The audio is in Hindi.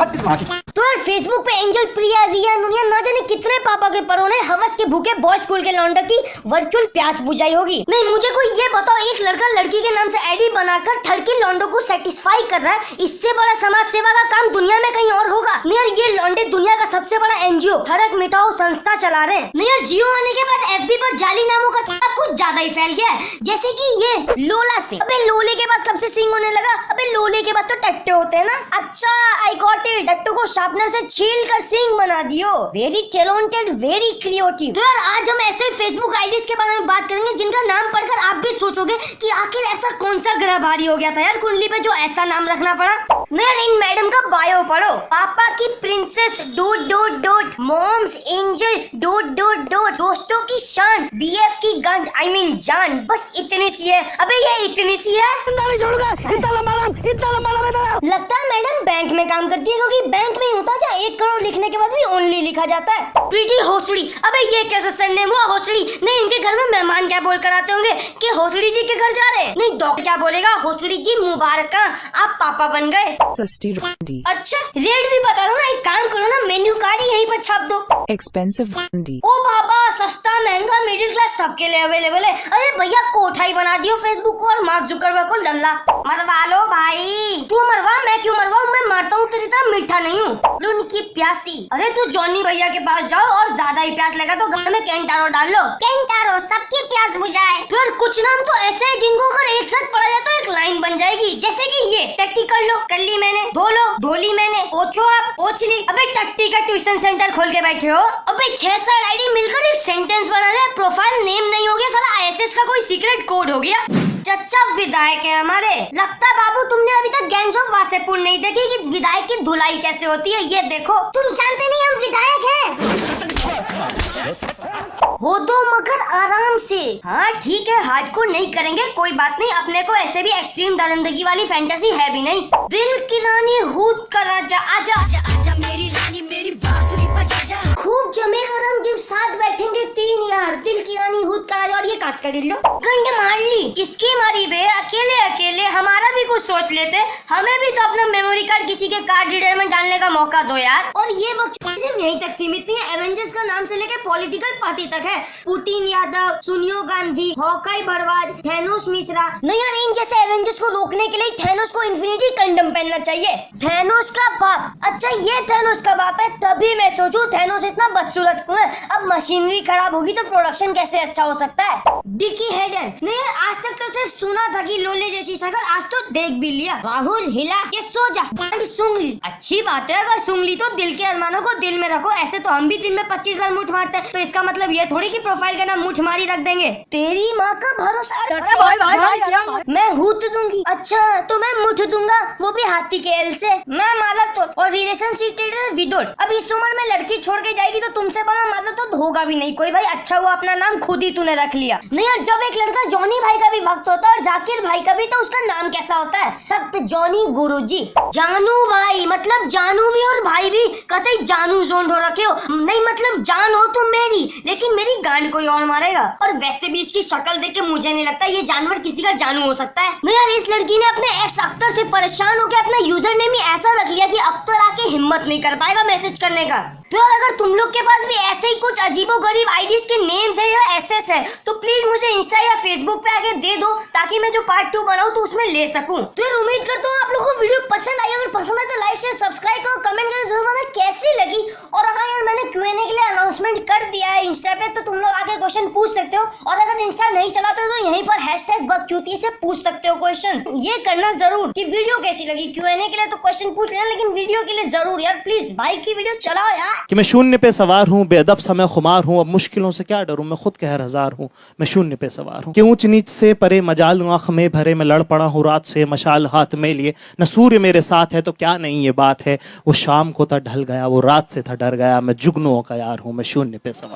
तो यार फेसबुक पे एंजल प्रिया रिया नुनिया ना जाने कितने पापा के परों ने हवस के भूखे बॉयज़ स्कूल के लौंडा की वर्चुअल प्यास बुझाई होगी। नहीं, मुझे कोई ये बताओ, एक लड़का लड़की के नाम से आईडी बनाकर थर्ड के लौंडों को सेटिस्फाई कर रहा है। इससे बड़ा समाज सेवा का काम दुनिया में कहीं और होगा? नहीं यार, ये लौंडे दुनिया का सबसे बड़ा एनजीओ हरक मिटाओ संस्था चला रहे नहीं यार, जियो आने के बाद एफबी पर जाली नामों का कुछ ज़्यादा ही फैल गया है। जैसे की ये लोला से। अबे लोले के पास कब से सिंग होने लगा? अबे लोले के पास तो टट्टे होते हैं ना। अच्छा आई गॉट इट डट्टू को शार्पनर से छील कर सिंग बना दियो। वेरी टैलेंटेड वेरी क्रिएटिव तो यार, आज हम ऐसे फेसबुक आईडीज के बारे में बात करेंगे जिनका नाम पढ़कर आप भी सोचोगे कि आखिर ऐसा कौन सा ग्रह भारी हो गया था। यार, कुंडली पे जो ऐसा नाम रखना पड़ा। इन मैडम का बायो पढ़ो। पापा की princess dot dot dot mom's angel dot dot dot दोस्तों की शान बीएफ की गंद आई मीन जान। बस इतनी सी है। अबे ये इतनी सी है। लगता है मैडम बैंक में काम करती है क्योंकि बैंक में होता जा एक करोड़ लिखने के बाद भी ओनली लिखा जाता है। प्रीति होसड़ी अबे ये कैसे संडे हुआ होसड़ी नहीं इनके घर में मेहमान क्या बोल कर आते होंगे कि होसड़ी जी के घर जा रहे नहीं डॉक्टर क्या बोलेगा? होसड़ी जी मुबारक आप पापा बन गए। Sasti रोटी अच्छा रेट भी बता दो ना एक काम करो ना मेन्यू कार्ड यहीं पर छाप दो एक्सपेंसिव Randy. ओ बाबा सस्ता महँगा मिडिल क्लास सबके लिए अवेलेबल है। अरे भैया, कोठाई बना दियो फेसबुक को और मार्क जुकरबर्ग को लल्ला मरवा लो भाई। तू मरवा, मैं क्यों मरवाऊं? मैं मरता हूँ, तेरी तरह मीठा नहीं हूँ। उनकी प्यासी। अरे तू जॉनी भैया के पास जाओ और ज़्यादा ही प्यास लगा तो घर में कैंटारो डाल लो। कैंटारो, सबकी प्यास बुझाए। फिर कुछ नाम तो ऐसे है जिनको अगर एक साथ पढ़ा जाए तो एक लाइन बन जाएगी। जैसे कि ये, टट्टी कर लो। कर ली मैंने। धो लो। धोली मैंने। पोछो आप पोछ ली। अबे, टट्टी का ट्यूशन सेंटर खोल के बैठे हो। अबे, छह सात आईडी मिलकर एक सेंटेंस बना रहे प्रोफ़ाइल नेम नहीं हो गया साला आईएसएस का कोई सीक्रेट कोड हो गया। चच्चा विधायक है हमारे। लगता है बाबू, तुमने अभी तक गैंग्स ऑफ़ वासेपुर नहीं देखी कि विधायक की धुलाई कैसे होती है? ये देखो। तुम जानते नहीं हम विधायक हैं? हो दो मगर आराम से। हाँ ठीक है हार्डकोर नहीं करेंगे, कोई बात नहीं। अपने को ऐसे भी एक्सट्रीम दरिंदगी वाली फैंटेसी है भी नहीं। दिल की रानी, हूद का राजा, आजा आजा आजा, मेरी रानी। का कर लो। गंड मार ली। किसकी मारी बे? अकेले अकेले। हमारा भी कुछ सोच लेते, हमें भी तो अपना मेमोरी कार्ड किसी के कार्ड रीडर में डालने का मौका दो यार। और ये सिर्फ़ यहीं तक सीमित नहीं है एवेंजर्स का नाम से लेके पॉलिटिकल पार्टी तक है। Putin Yadav, Sonia Gandhi, Hawkeye Bharadwaj, Thanos Mishra. नहीं यार इन जैसे एवेंजर्स को रोकने के लिए थैनोस को इन्फिनिटी कंडम पहनना चाहिए। थैनोस का बाप अच्छा ये थैनोस का बाप है, तभी मैं सोचू थैनोस इतना बदसूरत क्यों है। अब मशीनरी खराब होगी तो प्रोडक्शन कैसे अच्छा हो सकता है? डिकी हेडन नहीं यार आज तक तो सिर्फ़ सुना था कि लोले जैसी शक्ल, आज तो देख भी लिया। राहुल हिला ये सो जा। बड़ी ली अच्छी बात है अगर सूंघ ली तो दिल के अरमानों को दिल में रखो। ऐसे तो हम भी दिन में पच्चीस बार मुठ मारते हैं। तो इसका मतलब ये थोड़ी की प्रोफ़ाइल का नाम मुठ मारी रख देंगे। तेरी माँ का भरोसा मैं हूत दूँगी। अच्छा तो मैं मुठ दूँगा। वो भी हाथी के एल से। मैं मालक तो। और रिलेशनशिप विदोट अब इस उम्र में लड़की छोड़ के जाएगी तो तुमसे बड़ा मालक तो होगा भी नहीं। कोई भाई अच्छा हुआ अपना नाम खुद ही तूने रख लिया। नहीं यार जब एक लड़का जॉनी भाई का भी भक्त होता है और जाकिर भाई का भी तो उसका नाम कैसा होता है। सत्य गुरु जी जानू भाई मतलब जानू भी और भाई भी कतई जानू जोन हो रखे हो। नहीं मतलब जान हो तुम मेरी लेकिन मेरी गांड कोई और मारेगा? और वैसे भी इसकी शक्ल देख के मुझे नहीं लगता ये जानवर किसी का जानू हो सकता है। नहीं यार इस लड़की ने अपने एक्स अख्तर से परेशान होकर अपना यूज़र नेम ही ऐसा रख लिया कि अख्तर आके हिम्मत नहीं कर पाएगा मैसेज करने का। तो यार अगर तुम लोग के पास भी ऐसे ही कुछ अजीबो गरीब आईडीज के नेम्स है या एसएस है तो प्लीज़ मुझे इंस्टा या फेसबुक पे आगे दे दो, ताकि मैं जो पार्ट टू बनाऊँ तो उसमें ले सकूँ। तो यार उम्मीद करता हूँ आप लोगों को वीडियो पसंद आई अगर पसंद आए तो लाइक शेयर सब्सक्राइब करो कमेंट करके ज़रूर बताना कैसी लगी और अगर यार मैंने क्यूएनए के लिए अनाउंसमेंट कर दिया है इंस्टा पे तो तुम लोग आके क्वेश्चन पूछ सकते हो, और अगर इंस्टा नहीं चलाते हो तो यहीं पर हैशटैग बकचूती से पूछ सकते हो क्वेश्चन ये करना ज़रूर कि वीडियो कैसी लगी? क्यूएनए के लिए तो क्वेश्चन पूछ लेना, लेकिन वीडियो के लिए ज़रूर यार प्लीज़ भाई की वीडियो चलाओ यार. कि मैं शून्य पे सवार हूँ, बेअदब समय खुमार हूँ, अब मुश्किलों से क्या डरूं? मैं खुद कहर हज़ार हूँ, मैं शून्य पे सवार हूँ. कि ऊंच नीच से परे मजाल आँख में भरे मैं लड़ पड़ा हूँ, रात से मशाल हाथ में लिए. न सूर्य मेरे साथ है तो क्या नहीं ये बात है? वो शाम को था, ढल गया, वो रात से था, डर गया, मैं जुगनुओं का यार हूँ, मैं शून्य पे सवार